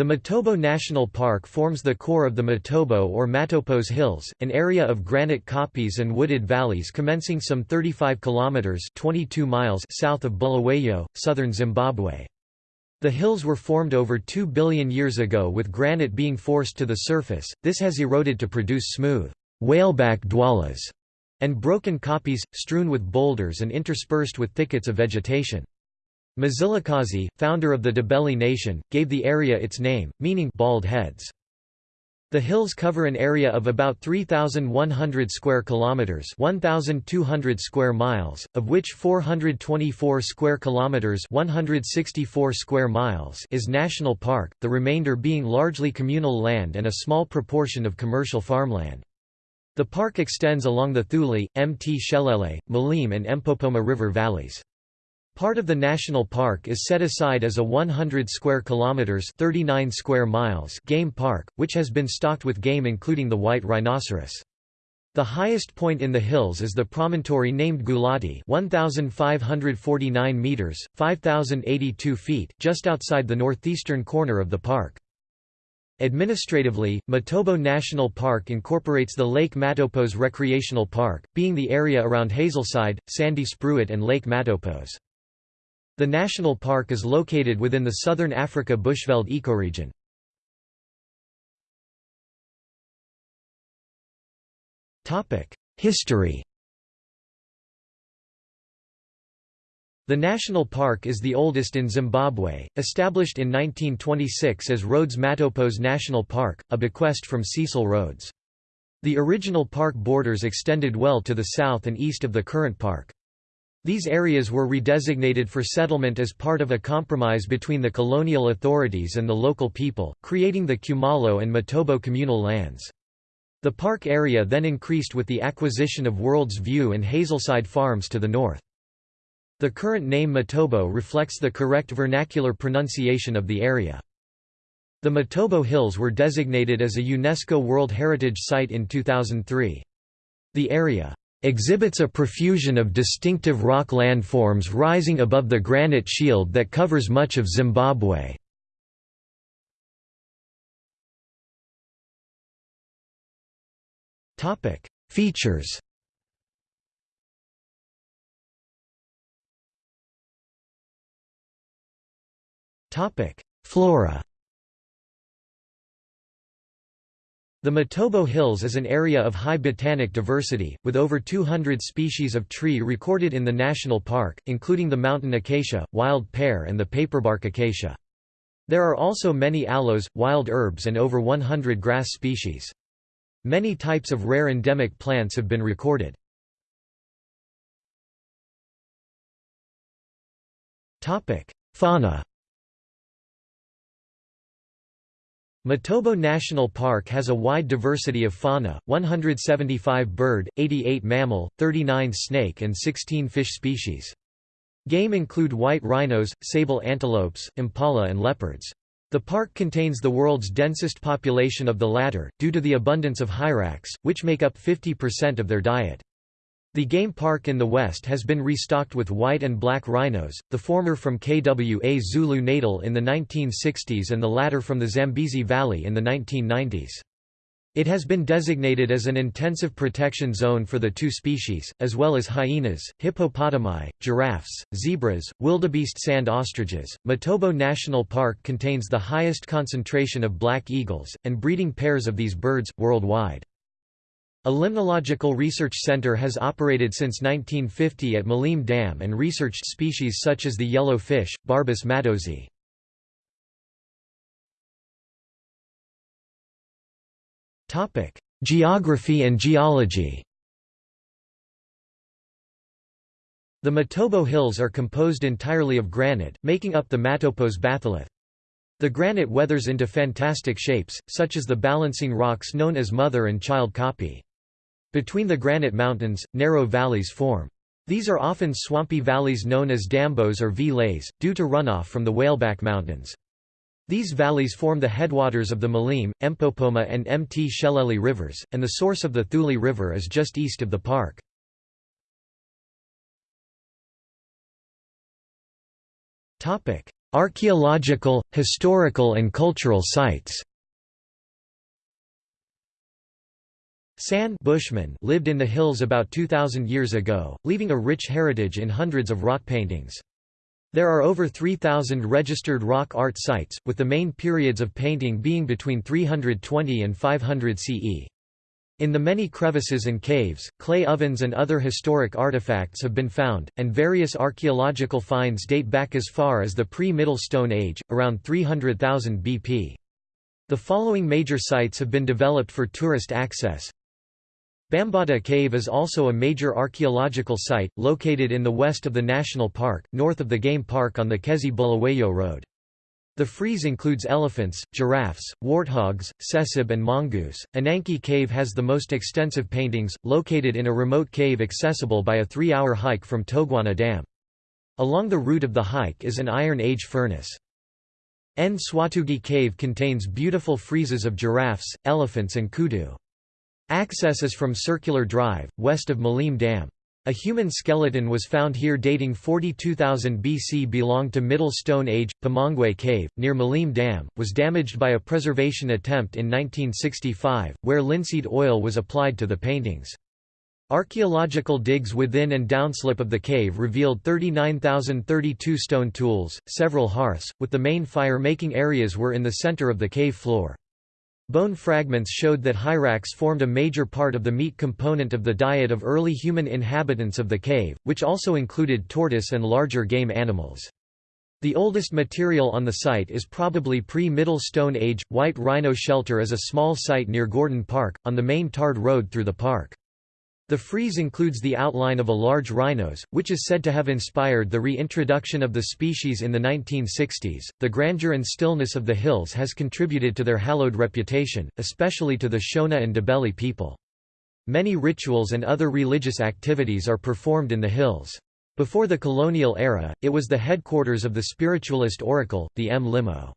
The Matobo National Park forms the core of the Matobo or Matopos Hills, an area of granite kopjes and wooded valleys commencing some 35 kilometers (22 miles) south of Bulawayo, southern Zimbabwe. The hills were formed over 2 billion years ago with granite being forced to the surface. This has eroded to produce smooth whaleback dwalas and broken kopjes, strewn with boulders and interspersed with thickets of vegetation. Mzilikazi, founder of the Ndebele nation, gave the area its name, meaning bald heads. The hills cover an area of about 3100 square kilometers, 1200 square miles, of which 424 square kilometers, 164 square miles is national park, the remainder being largely communal land and a small proportion of commercial farmland. The park extends along the Thuli, Mt Shelele, Maleme and Mpopoma River valleys. Part of the national park is set aside as a 100 square kilometers (39 square miles) game park, which has been stocked with game including the white rhinoceros. The highest point in the hills is the promontory named Gulati 1,549 meters, 5,082 feet, just outside the northeastern corner of the park. Administratively, Matobo National Park incorporates the Lake Matopos Recreational Park, being the area around Hazelside, Sandy Spruit and Lake Matopos. The national park is located within the Southern Africa Bushveld ecoregion. History The national park is the oldest in Zimbabwe, established in 1926 as Rhodes Matopos National Park, a bequest from Cecil Rhodes. The original park borders extended well to the south and east of the current park. These areas were redesignated for settlement as part of a compromise between the colonial authorities and the local people, creating the Khumalo and Matobo communal lands. The park area then increased with the acquisition of World's View and Hazelside Farms to the north. The current name Matobo reflects the correct vernacular pronunciation of the area. The Matobo Hills were designated as a UNESCO World Heritage Site in 2003. The area exhibits a profusion of distinctive rock landforms rising above the granite shield that covers much of Zimbabwe. Features Flora The Matobo Hills is an area of high botanic diversity, with over 200 species of tree recorded in the national park, including the mountain acacia, wild pear and the paperbark acacia. There are also many aloes, wild herbs and over 100 grass species. Many types of rare endemic plants have been recorded. Fauna Matobo National Park has a wide diversity of fauna, 175 bird, 88 mammal, 39 snake and 16 fish species. Game include white rhinos, sable antelopes, impala and leopards. The park contains the world's densest population of the latter, due to the abundance of hyrax, which make up 50% of their diet. The game park in the west has been restocked with white and black rhinos, the former from KwaZulu-Natal in the 1960s and the latter from the Zambezi Valley in the 1990s. It has been designated as an intensive protection zone for the two species, as well as hyenas, hippopotami, giraffes, zebras, wildebeest sand ostriches. Matobo National Park contains the highest concentration of black eagles, and breeding pairs of these birds, worldwide. A limnological research center has operated since 1950 at Maleme Dam and researched species such as the yellow fish, Barbus mattozi. Geography and geology The Matobo Hills are composed entirely of granite, making up the Matopos batholith. The granite weathers into fantastic shapes, such as the balancing rocks known as mother and child kopje. Between the granite mountains, narrow valleys form. These are often swampy valleys known as dambos or vleis, due to runoff from the Whaleback Mountains. These valleys form the headwaters of the Maleme, Mpopoma and Mt Shelele rivers, and the source of the Thuli River is just east of the park. Archaeological, historical and cultural sites San Bushman lived in the hills about 2,000 years ago, leaving a rich heritage in hundreds of rock paintings. There are over 3,000 registered rock art sites, with the main periods of painting being between 320 and 500 CE. In the many crevices and caves, clay ovens and other historic artifacts have been found, and various archaeological finds date back as far as the pre-Middle Stone Age, around 300,000 BP. The following major sites have been developed for tourist access. Bambata Cave is also a major archaeological site, located in the west of the national park, north of the game park on the Kezi Bulawayo Road. The frieze includes elephants, giraffes, warthogs, tsessebe and mongoose. Inanke Cave has the most extensive paintings, located in a remote cave accessible by a three-hour hike from Toghwana Dam. Along the route of the hike is an Iron Age furnace. Nswatugi Cave contains beautiful friezes of giraffes, elephants and kudu. Access is from Circular Drive, west of Maleme Dam. A human skeleton was found here dating 42,000 BC belonged to Middle Stone Age. Pomongwe Cave, near Maleme Dam, was damaged by a preservation attempt in 1965, where linseed oil was applied to the paintings. Archaeological digs within and downslip of the cave revealed 39,032 stone tools, several hearths, with the main fire-making areas were in the center of the cave floor. Bone fragments showed that hyrax formed a major part of the meat component of the diet of early human inhabitants of the cave, which also included tortoise and larger game animals. The oldest material on the site is probably pre-Middle Stone Age. White Rhino Shelter is a small site near Gordon Park, on the main tarred road through the park. The frieze includes the outline of a large rhinos, which is said to have inspired the reintroduction of the species in the 1960s. The grandeur and stillness of the hills has contributed to their hallowed reputation, especially to the Shona and Ndebele people. Many rituals and other religious activities are performed in the hills. Before the colonial era, it was the headquarters of the spiritualist oracle, the Mlimo.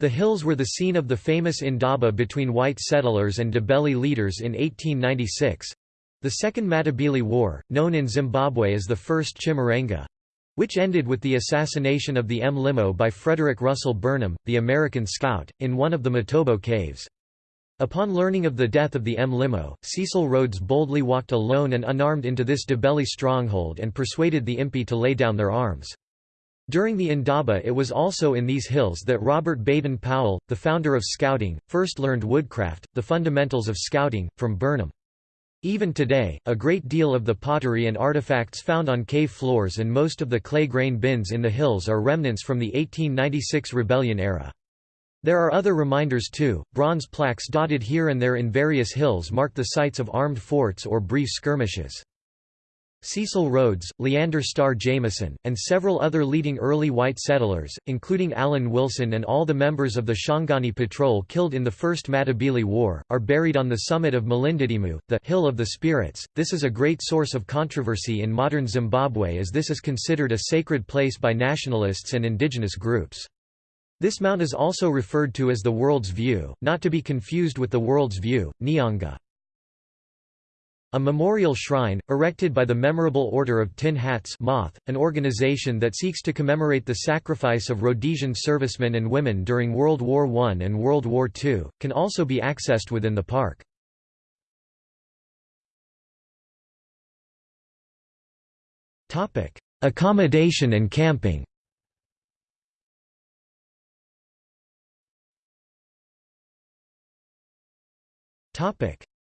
The hills were the scene of the famous Indaba between white settlers and Ndebele leaders in 1896, the Second Matabele War, known in Zimbabwe as the First Chimurenga—which ended with the assassination of the Mlimo by Frederick Russell Burnham, the American scout, in one of the Matobo caves. Upon learning of the death of the Mlimo, Cecil Rhodes boldly walked alone and unarmed into this Ndebele stronghold and persuaded the Impi to lay down their arms. During the Indaba it was also in these hills that Robert Baden Powell, the founder of Scouting, first learned woodcraft, the fundamentals of Scouting, from Burnham. Even today, a great deal of the pottery and artifacts found on cave floors and most of the clay grain bins in the hills are remnants from the 1896 rebellion era. There are other reminders too, bronze plaques dotted here and there in various hills mark the sites of armed forts or brief skirmishes. Cecil Rhodes, Leander Starr Jameson, and several other leading early white settlers, including Allan Wilson and all the members of the Shangani Patrol killed in the First Matabele War, are buried on the summit of Malindidzimu, the Hill of the Spirits. This is a great source of controversy in modern Zimbabwe as this is considered a sacred place by nationalists and indigenous groups. This mount is also referred to as the World's View, not to be confused with the World's View, Nyanga. A memorial shrine, erected by the Memorable Order of Tin Hats Moth, an organization that seeks to commemorate the sacrifice of Rhodesian servicemen and women during World War I and World War II, can also be accessed within the park. Accommodation and camping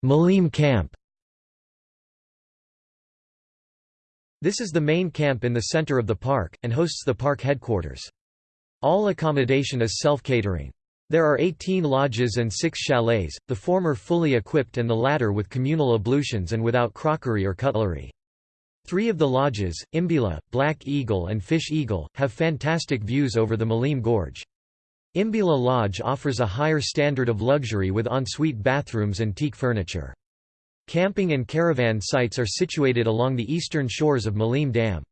Maleme Camp This is the main camp in the center of the park, and hosts the park headquarters. All accommodation is self-catering. There are 18 lodges and 6 chalets, the former fully equipped and the latter with communal ablutions and without crockery or cutlery. Three of the lodges, Imbila, Black Eagle and Fish Eagle, have fantastic views over the Maleme Gorge. Imbila Lodge offers a higher standard of luxury with ensuite bathrooms and teak furniture. Camping and caravan sites are situated along the eastern shores of Maleme Dam.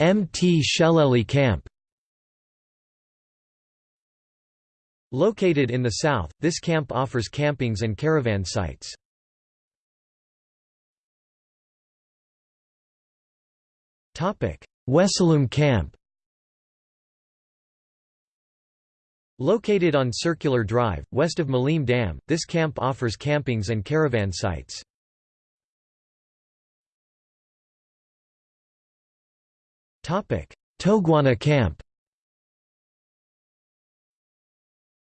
Mt Sheleli Camp Located in the south, this camp offers campings and caravan sites. Wesalum Camp Located on Circular Drive, west of Maleme Dam, this camp offers campings and caravan sites. Toguana Camp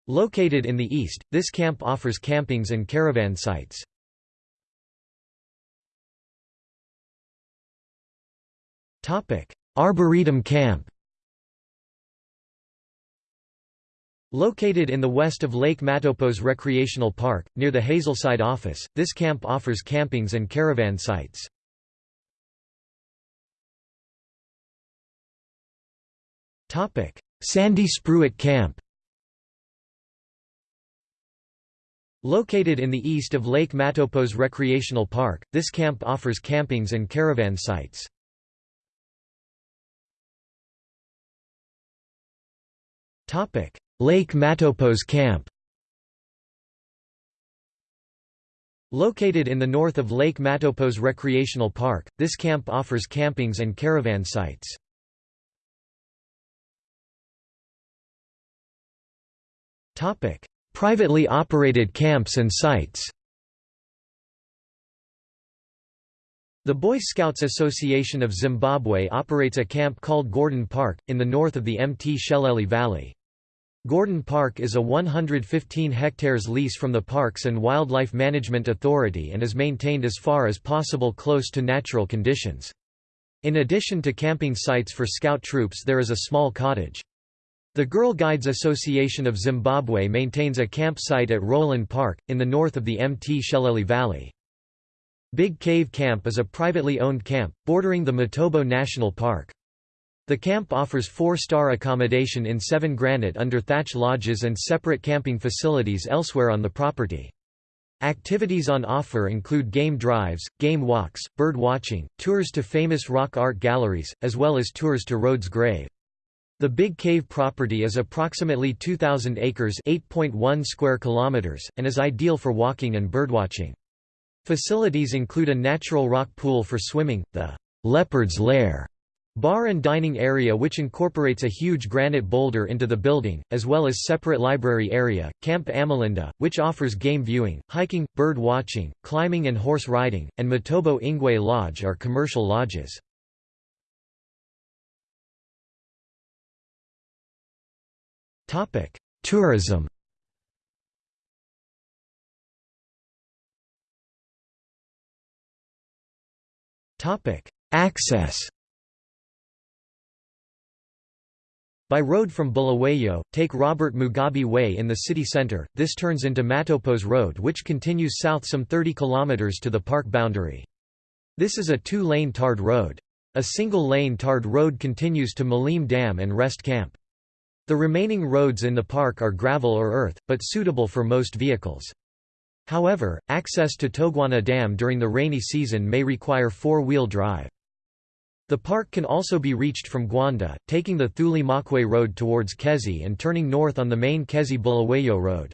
Located in the east, this camp offers campings and caravan sites. Arboretum Camp Located in the west of Lake Matopos Recreational Park, near the Hazelside office, this camp offers campings and caravan sites. Sandy Spruit Camp Located in the east of Lake Matopos Recreational Park, this camp offers campings and caravan sites. Lake Matopos Camp Located in the north of Lake Matopos Recreational Park, this camp offers campings and caravan sites. Privately operated camps and sites The Boy Scouts Association of Zimbabwe operates a camp called Gordon Park, in the north of the Mt. Sheleli Valley. Gordon Park is a 115 hectares lease from the Parks and Wildlife Management Authority and is maintained as far as possible close to natural conditions. In addition to camping sites for scout troops there is a small cottage. The Girl Guides Association of Zimbabwe maintains a campsite at Roland Park, in the north of the Mt. Sheleli Valley. Big Cave Camp is a privately owned camp, bordering the Matobo National Park. The camp offers four-star accommodation in seven granite under thatch lodges and separate camping facilities elsewhere on the property. Activities on offer include game drives, game walks, bird watching, tours to famous rock art galleries, as well as tours to Rhodes Grave. The Big Cave property is approximately 2,000 acres 8.1 square kilometers, and is ideal for walking and birdwatching. Facilities include a natural rock pool for swimming, the Leopard's Lair Bar and dining area which incorporates a huge granite boulder into the building, as well as separate library area, Camp Amalinda, which offers game viewing, hiking, bird watching, climbing and horse riding, and Matobo Ingwe Lodge are commercial lodges. Tourism Access By road from Bulawayo, take Robert Mugabe Way in the city center, this turns into Matopos Road which continues south some 30 kilometers to the park boundary. This is a two-lane tarred road. A single-lane tarred road continues to Maleme Dam and Rest Camp. The remaining roads in the park are gravel or earth, but suitable for most vehicles. However, access to Toghwana Dam during the rainy season may require four-wheel drive. The park can also be reached from Gwanda, taking the Thuli Makwe Road towards Kezi and turning north on the main Kezi-Bulawayo Road.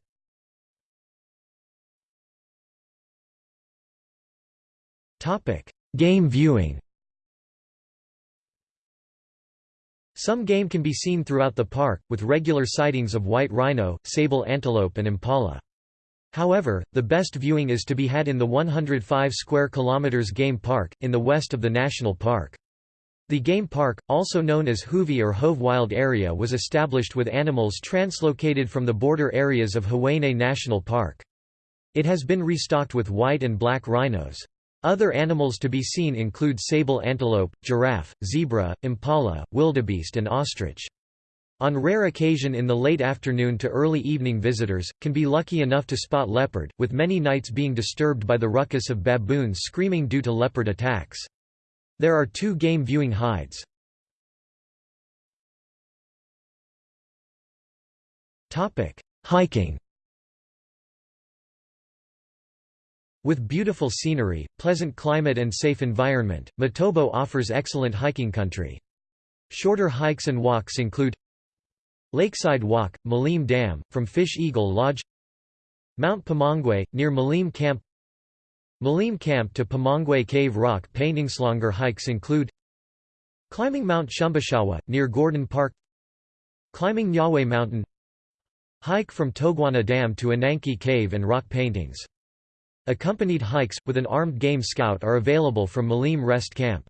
Game viewing Some game can be seen throughout the park, with regular sightings of white rhino, sable antelope and impala. However, the best viewing is to be had in the 105 square kilometers game park, in the west of the national park. The game park, also known as Whovi or Hove Wild Area was established with animals translocated from the border areas of Hwange National Park. It has been restocked with white and black rhinos. Other animals to be seen include sable antelope, giraffe, zebra, impala, wildebeest and ostrich. On rare occasion in the late afternoon to early evening visitors, can be lucky enough to spot leopard, with many nights being disturbed by the ruckus of baboons screaming due to leopard attacks. There are two game viewing hides. Hiking With beautiful scenery, pleasant climate and safe environment, Matobo offers excellent hiking country. Shorter hikes and walks include Lakeside Walk, Maleme Dam, from Fish Eagle Lodge Mount Pomongwe, near Maleme Camp Maleme Camp to Pomongwe Cave Rock Paintingslonger hikes include Climbing Mount Shumbashawa, near Gordon Park Climbing Nyaway Mountain Hike from Toghwana Dam to Inanke Cave and rock paintings. Accompanied hikes, with an armed game scout are available from Maleme Rest Camp.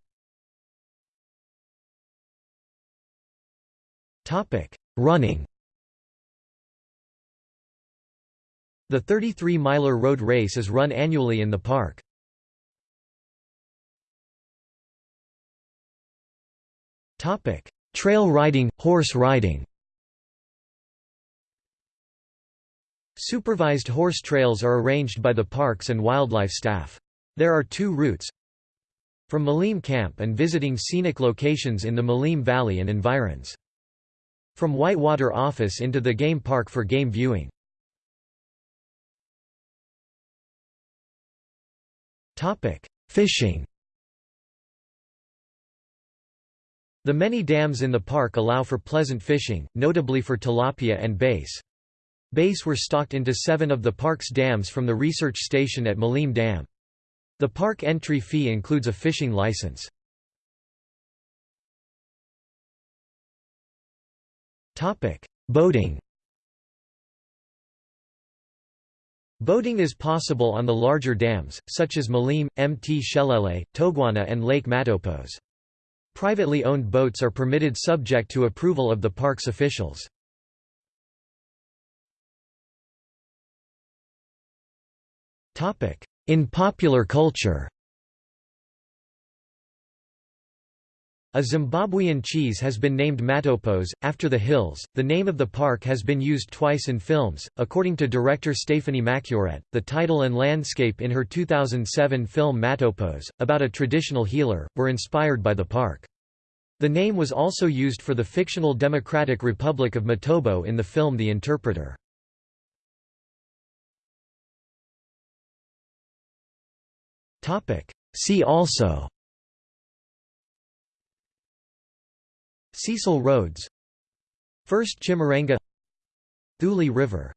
Running The 33-miler road race is run annually in the park. Trail riding, horse riding Supervised horse trails are arranged by the parks and wildlife staff. There are two routes from Maleme Camp and visiting scenic locations in the Maleme Valley and environs. From Whitewater Office into the game park for game viewing. Fishing The many dams in the park allow for pleasant fishing, notably for tilapia and bass. Bass were stocked into seven of the park's dams from the research station at Maleme Dam. The park entry fee includes a fishing license. Boating Boating is possible on the larger dams, such as Maleme, Mt Shelele, Toghwana and Lake Matopos. Privately owned boats are permitted subject to approval of the park's officials. In popular culture A Zimbabwean cheese has been named Matopos, after the hills. The name of the park has been used twice in films. According to director Stephanie Machuret, the title and landscape in her 2007 film Matopos, about a traditional healer, were inspired by the park. The name was also used for the fictional Democratic Republic of Matobo in the film The Interpreter. See also Cecil Rhodes. First Chimurenga Thuli River